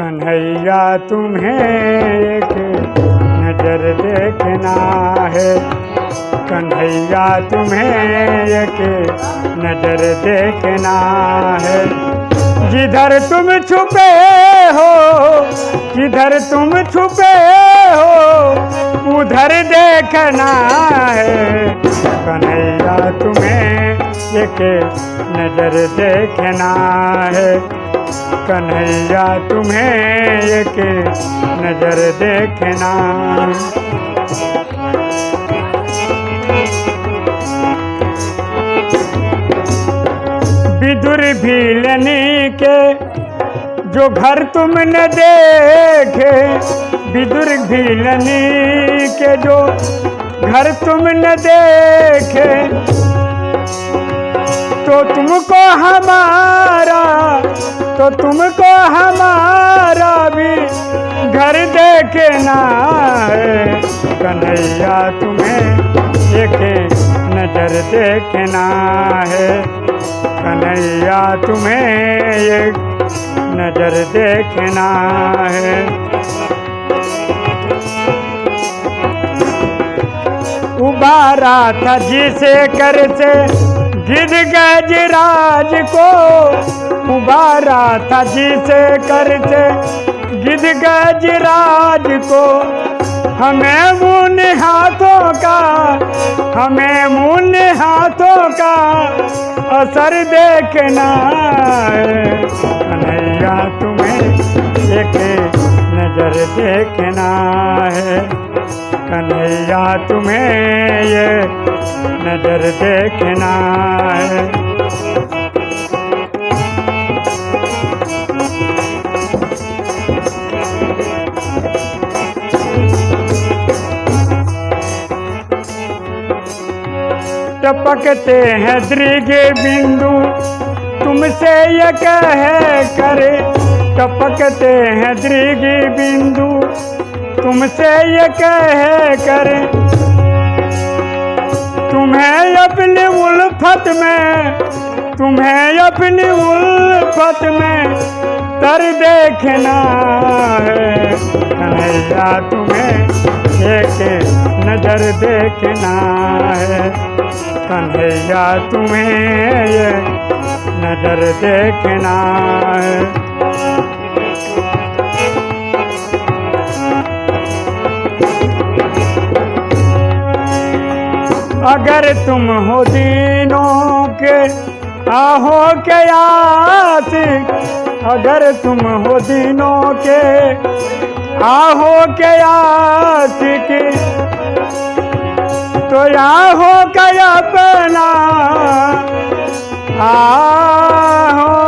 कन्हैया तुम्हें एक नज़र देखना है। कन्हैया तुम्हें एक नज़र देखना है। जिधर तुम छुपे हो, जिधर तुम छुपे हो, उधर देखना है। कन्हैया तुम्हें एक नज़र देखना है। कन्हैया, तुम्हें एक नज़र देखना। विदुर भीलनी के जो घर तुमने देखे, विदुर भीलनी के जो घर तुमने देखे तो तुमको हमारा तो तुमको हमारा भी घर देखना है। कन्हैया, तुम्हें एक नज़र देखना है। कन्हैया, तुम्हें एक नज़र देखना है। उबारा था जिसे कर से गिर गजराज को उबारा था जिसे करते गिर गजराज को हमें मुन हाथों का, हमें मुन हाथों का असर देखना कन्हैया तुम्हें एक नज़र देखना है। कन्हैया तुम्हें ये नज़र देखना है। टपकते हैं दृग बिंदु, तुमसे ये कह करे टपकते हैं दृग बिंदु तुमसे ये कह कर। तुम्हें अपनी उल्फत में, तुम्हें अपनी उल्फत में तर देखना है। कन्हैया तुम्हें एक नज़र देखना है। कन्हैया तुम्हें ये नज़र देखना है। अगर तुम हो दीनों के, आहो के आशिक अगर तुम हो दीनों के, आहो के आशिक तो आहो का अपना, आहो।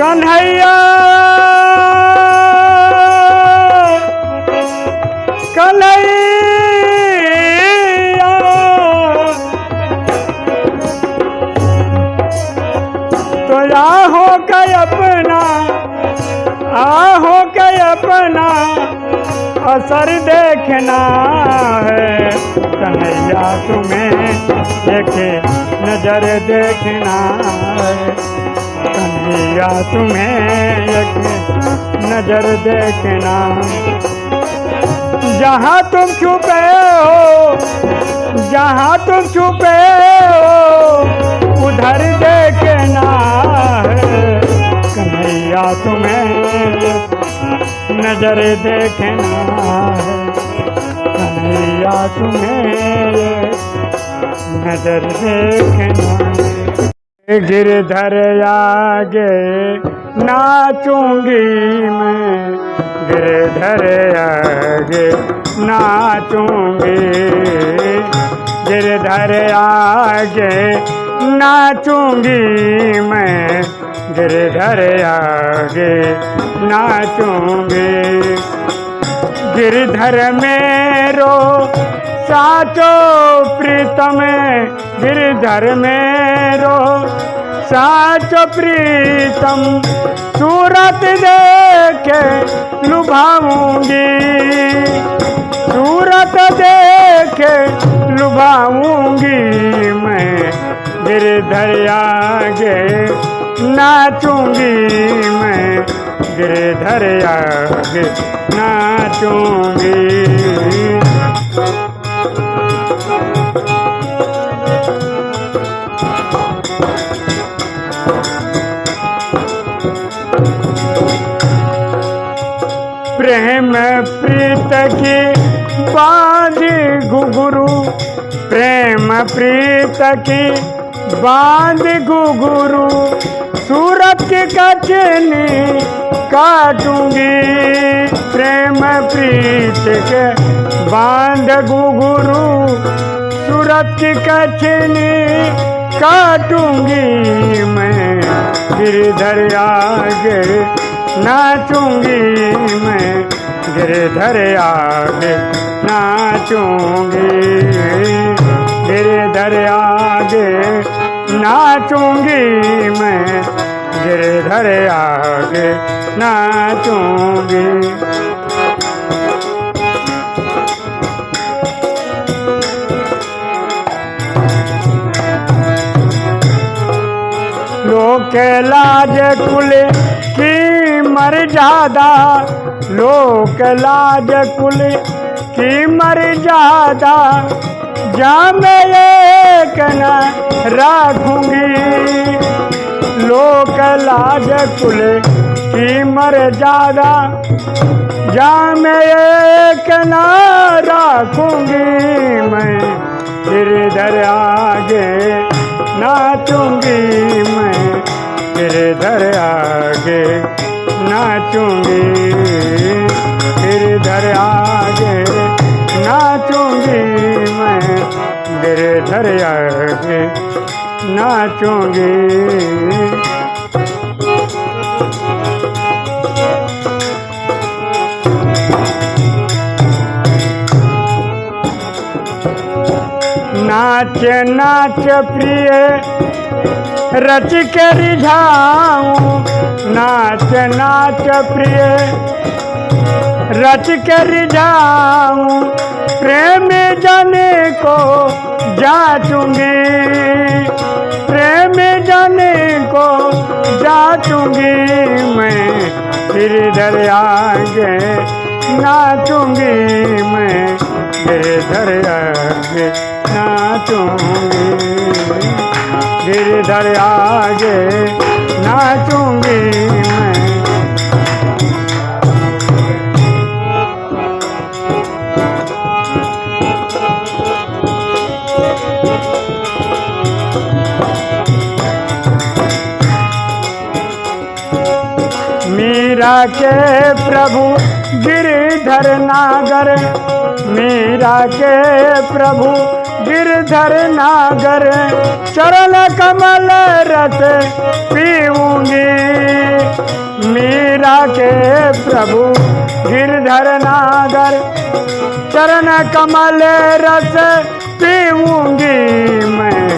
कन्हैया अपना असर देखना है। कन्हैया तुम्हें देखे, नज़र देखना है। कन्हैया तुम्हें एक नज़र देखना जहाँ तुम छुपे हो, जहाँ तुम छुपे हो, उधर देखना है। कन्हैया तुम्हें नज़र देखना है कन्हैया तुम्हें नज़र देखना। गिरधर आगे नाचूँगी मैं। गिरधर आगे नाचूँगी। गिरधर आगे नाचूँगी मैं। गिरधर आगे नाचूँगी। गिरधर मेरो साचो प्रीतम गिरधर मेरो साचो प्रीतम, सूरत देखे लुभाऊँगी। सूरत देखे लुभाऊँगी मैं गिरधर आगे नाचूँगी मैं गिरधर आगे नाचूँगी। प्रेम प्रीत की बाँध घुघरू प्रेम प्रीत की बाँध घुघरू, सूरत की कचनी काटूँगी। प्रेम प्रीत के बाँध घुघरू, सूरत की कचनी काटूँगी। मैं गिरधर आगे नाचूँगी। मैं गिरधर आगे नाचूँगी। गिरधर आगे नाचूँगी मैं गिरधर आगे नाचूँगी। लोक लाज कुल की मर जादा, लोक लाज कुल की मर्यादा जा मैं एक न राखूँगी। लोक लाज कुल की मर्यादा जा मैं एक न राखूँगी मैं। गिरधर आगे नाचूँगी मैं। गिरधर आगे नाचूँगी। गिरधर आगे गिरधर नाचूँगी। नाच नाच प्रिय रच के रिझाऊं। नाच नाच प्रिय रच कर रिझाऊं प्रेम जाने को जाचूँगी। प्रेम जाने को जाचूँगी मैं गिरधर आगे नाचूँगी मैं गिरधर आगे नाचूँगी। गिरधर आगे नाचूँगी मैं। के प्रभु गिरधर नागर। मीरा के प्रभु गिरधर नागर। चरण कमल रस पीऊँगी। मीरा के प्रभु गिरधर नागर। चरण कमल रस पीऊँगी मैं।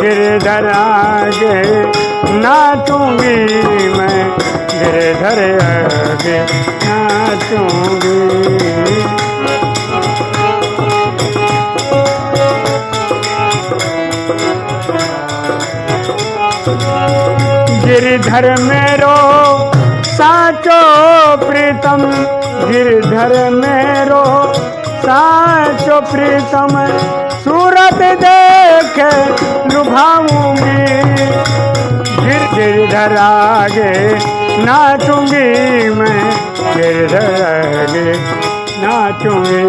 गिरधर आगे नाचूँगी मैं गिरधर आगे नाचूँगी। गिरधर मेरो, साचो प्रीतम। गिरधर मेरो, साचो प्रीतम। सूरत देख लुभाऊँगी। गिरधर आगे नाचूँगी मैं गिरधर आगे नाचूँगी।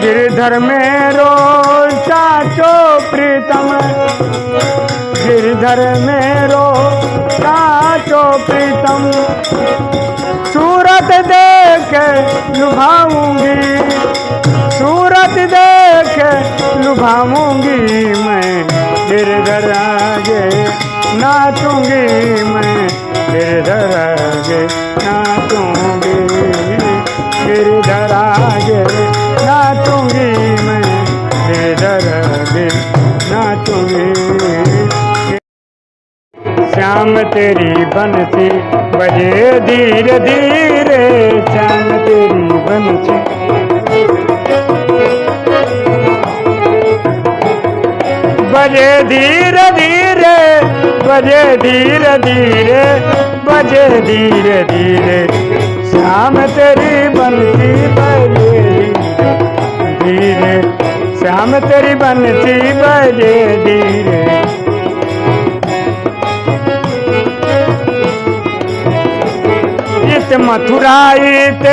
गिरधर मेरो चाचो प्रीतम, गिरधर मेरो चाचो प्रीतम, सूरत देख लुभाऊँगी, सूरत देख लुभाऊँगी मैं गिरधर आगे नाचूँगी मैं गिरधर आगे नाचूँगी गिरधर आगे नाचूँगी मैं गिरधर आगे नाचूँगी। श्याम तेरी बंसी बजे धीरे धीरे, श्याम तेरी बंसी बजे धीरे धीरे, बजे धीरे धीरे, बजे धीरे धीरे। शाम तेरी बनती बजे धीरे शाम तेरी बनती बजे धीरे। इत मथुरा इत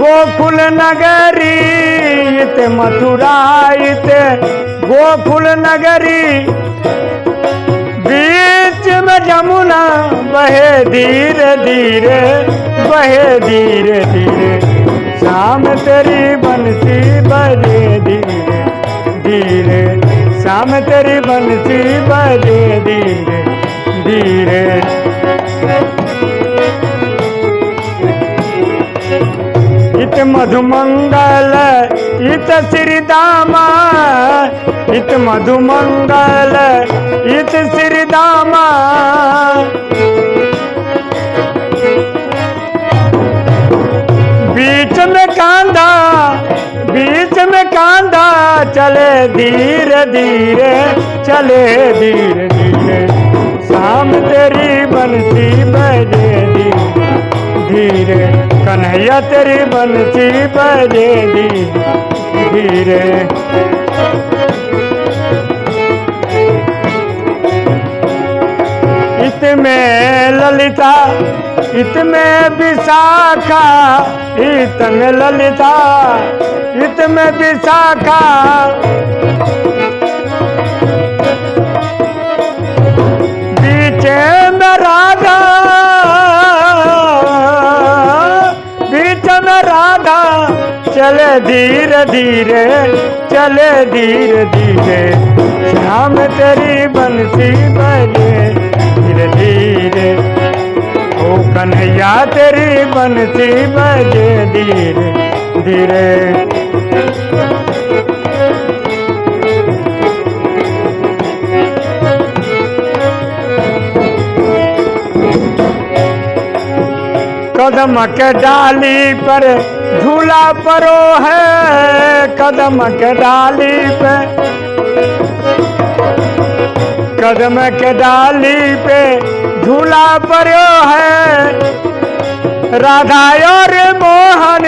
गोकुल नगरी इत मथुरा इत गोकुल नगरी बीच में जमुना, बहे धीरे धीरे, बहे धीरे धीरे। शाम तेरी बंसी बजे धीरे धीरे। शाम तेरी बंसी बजे धीरे धीरे। इत मधुमंगल, इत श्री दामा इत मधुमंगल, इत श्री दामा बीच में कांधा बीच में कांधा चले धीरे धीरे, चले धीरे धीरे। शाम तेरी बनती बजे धीरे कन्हैया तेरी बंसी बजे धीरे धीरे इत में ललिता इत में विशाखा इत में ललिता इत में विशाखा। बीच में राधा धीरे धीरे, चले धीरे धीरे। शाम तेरी बंसी बजे धीरे धीरे। ओ कन्हैया तेरी बंसी बजे धीरे धीरे। कदम के डाली पर झूला परो है कदम के डाली पे। कदम के डाली पे झूला परो है। राधा और मोहन,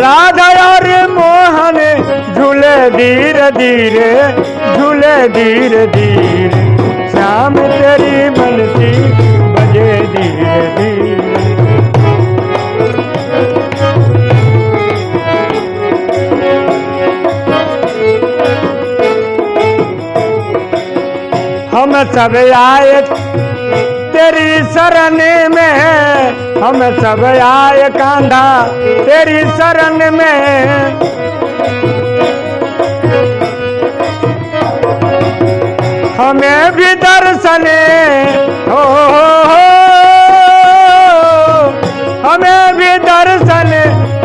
राधा और मोहन, झूले धीरे धीरे, झूले धीरे धीरे। शाम तेरी बंसी बजे धीरे धीरे। सब आए तेरी शरण में हम सब आए कांधा, तेरी शरण में हमें भी दर्शन, हो हमें भी दर्शन,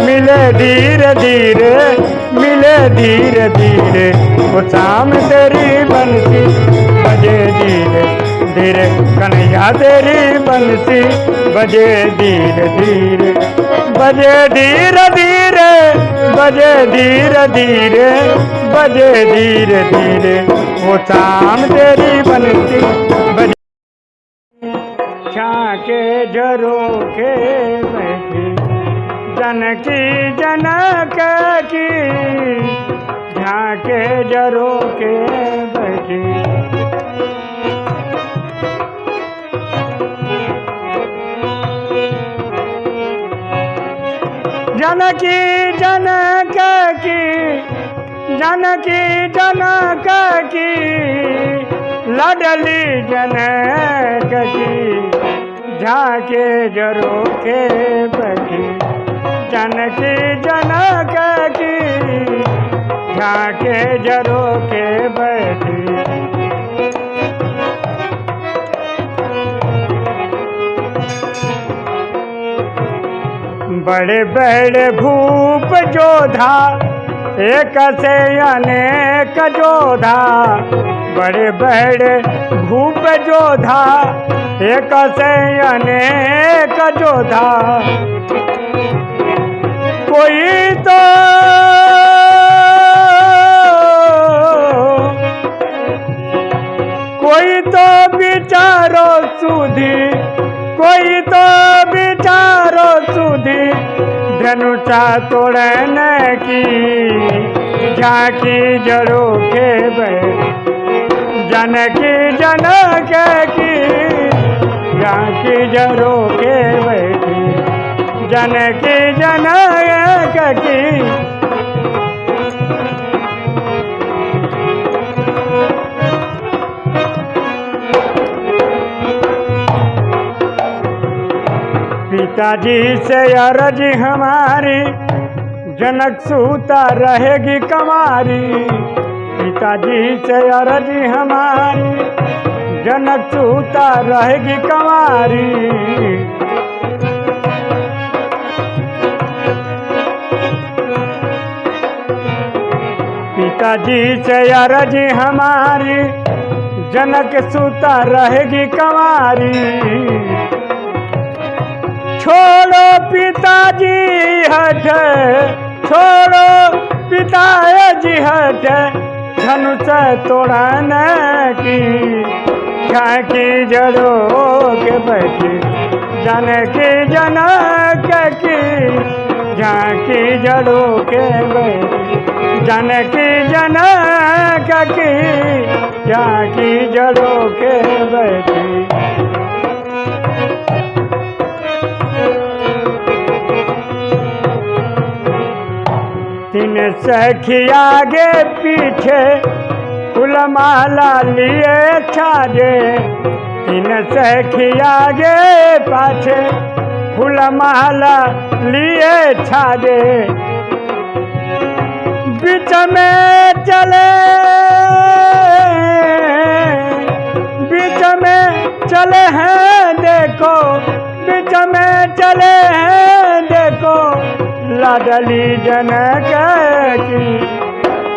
मिले धीरे धीरे मिले धीरे धीरे, वो शाम तेरी बंसी बजे धीरे धीरे, कन्हैया तेरी बंसी बजे धीरे धीरे, बजे धीरे धीरे, बजे धीरे धीरे, बजे धीरे धीरे, वो शाम तेरी बंसी बजे छाके झरोखे बैठी जनकी जनक की, झाके झरोखे बैठी। जनकी जनक की जनकी जनक की, लडली जनक की, झाके जरो के बैठी। जनकी जनक की झाके जरोखे बैठी। बड़े बड़े भूप जोधा, एक से अनेक जोधा। बड़े बड़े भूप जोधा, एक से अनेक जोधा। कोई तो। कोई तो विचारो सुधी, कोई तो विचारो सुधी, धनुषा तोड़ने की झांकी जड़ो के जनकी, जनक की, झांकी जड़ो के बैठी जनकी जनक की। पिताजी से अरज हमारी, जनक सूता रहेगी कमारी। पिताजी से अरज हमारी, जनक सूता रहेगी कमारी। पिताजी से अरज हमारी, जनक सूता रहेगी कमारी छोड़ो पिताजी हट, छोड़ो पिताजी हट, धनुष तोड़ने की झांकी जड़ो के बैठी जनकी जनक की झांकी जड़ो के बैठी। जनकी जनक की झांकी जड़ो के बैठी। तीन सखी आगे पीछे फूल माला लिए छाजे। तीन सखी आगे पाछे फूल माला लिए छाजे। बीच में चले। बीच में चले हैं, देखो। बीच में चले हैं, देखो। लाडली जनक की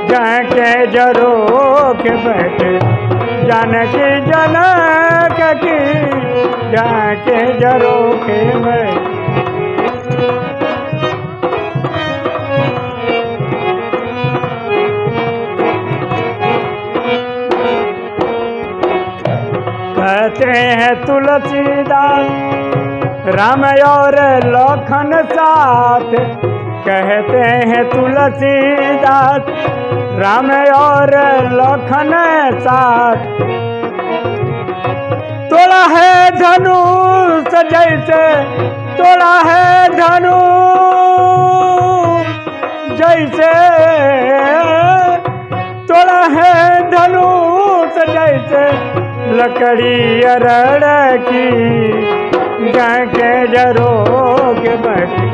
जाके जरो के बैठे। जानकी जनक की जाके जरो के बैठे। हैं राम और लखन साथ कहते हैं तुलसीदास। राम और लखन साथ। तोड़ा है धनुष जैसे तोड़ा है धनु जैसे। तोड़ा है धनुष जैसे लकड़ी अरड़ की, जाके जरो के बैठी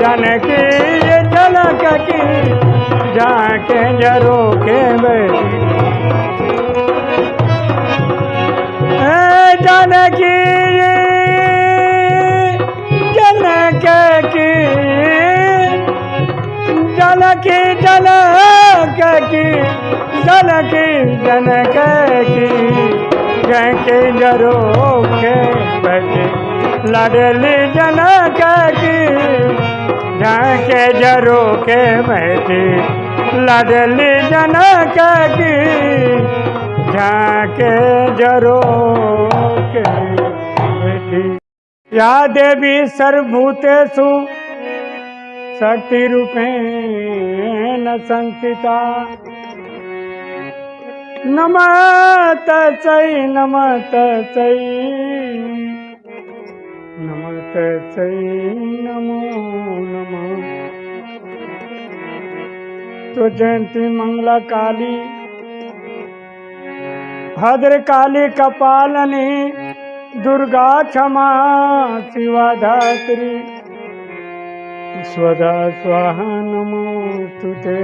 जनकी ये जनक की, जाके जरो के जनक की, जनकी जनक की, जनकी जनक की। के जरो के बैठे लड़ली जनक की के जरो के बैठी लड़ली जनक की झाके जरो के बैठी या देवी सर्वभूतेषु शक्तिरूपेण संस्थिता। नमः चै नमः तस्यै नमः तस्यै नमो। नमः तो जयंती मंगला काली भद्र काली कपालनी दुर्गा क्षमा शिवा धात्री स्वदा स्वाहा नमोस्तुते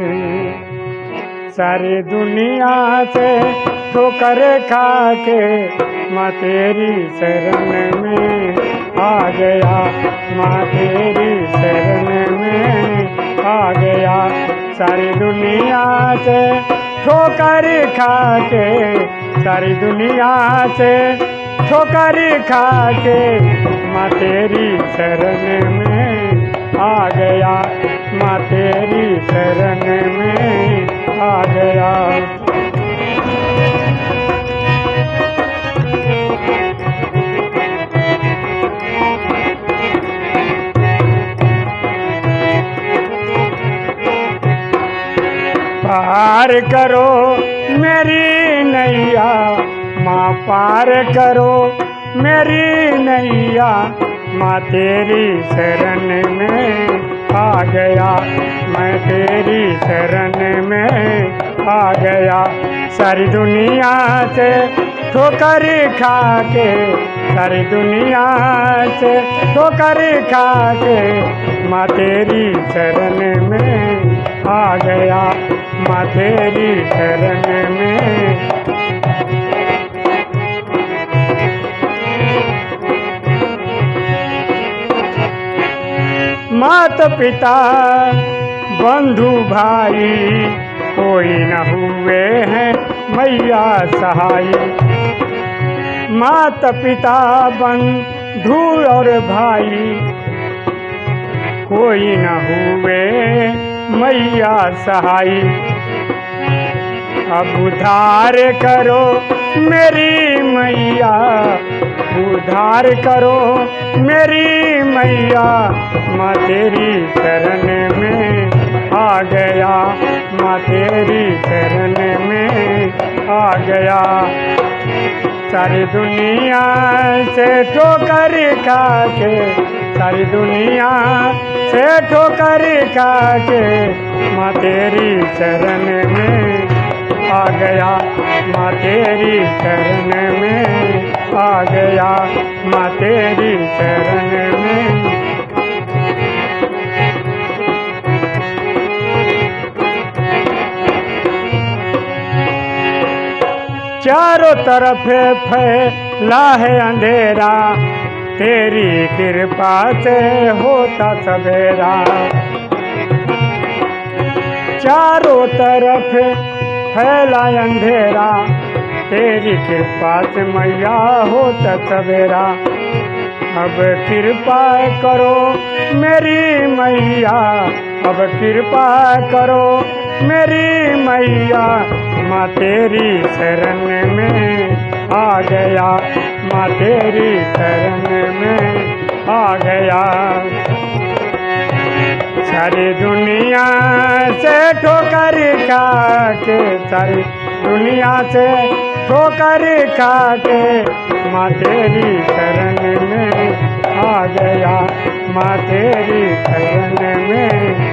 सारी दुनिया से ठोकर खा के माँ तेरी शरण में आ गया। माँ तेरी शरण में आ गया। सारी दुनिया से ठोकर खा के सारी दुनिया से ठोकर खा के माँ तेरी शरण में आ गया माँ तेरी शरण में आ गया पार करो मेरी नैया, माँ पार करो मेरी नैया। माँ तेरी शरण में आ गया। मैं तेरी शरण में आ गया। सारी दुनिया से ठोकर खा के सारी दुनिया से ठोकर खा के माँ तेरी शरण में आ गया। माँ तेरी शरण में मात पिता बंधु भाई, कोई न हुए हैं मैया सहाय मात पिता बंधु और भाई, कोई न हुए मैया सहाय अब उधार करो मेरी मैया उधार करो मेरी मैया, माँ तेरी शरण में आ गया। माँ तेरी शरण में आ गया। सारी दुनिया से ठोकर खा के सारी दुनिया से ठोकर खा के माँ तेरी शरण में आ गया। माँ तेरी शरण में आ गया माँ तेरी शरण में। चारों तरफ़ फैला है अंधेरा, तेरी कृपा से होता सवेरा। चारों तरफ़ फैला अंधेरा तेरी कृपा से मैया होता सवेरा। अब कृपा करो मेरी मैया, अब कृपा करो मेरी मैया। माँ तेरी शरण में आ गया, माँ तेरी शरण में आ गया। सारी दुनिया से ठोकर खा के सारी दुनिया से ठोकर खा के माँ तेरी शरण में आ गया। माँ तेरी शरण में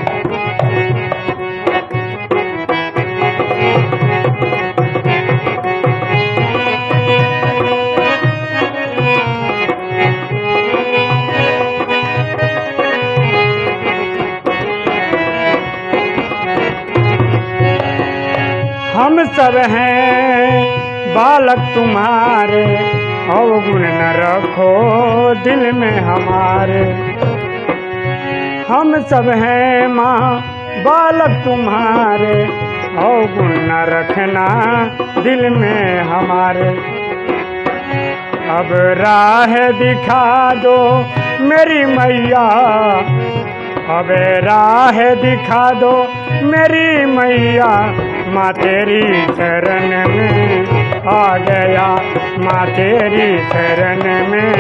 सब हैं। बालक तुम्हारे अवगुण न रखो दिल में हमारे। हम सब हैं माँ, बालक तुम्हारे अवगुण न रखना दिल में हमारे। अब राह दिखा दो मेरी मैया अब राह दिखा दो मेरी मैया, माँ तेरी शरण में आ गया। माँ तेरी शरण में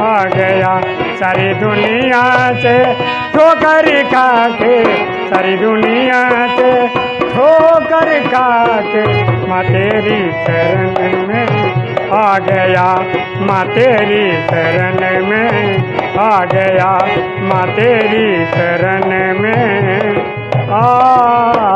आ गया। सारी दुनिया से ठोकर खा के सारी दुनिया से ठोकर खा के माँ तेरी शरण में आ गया। माँ तेरी शरण में आ गया माँ तेरी शरण में। आ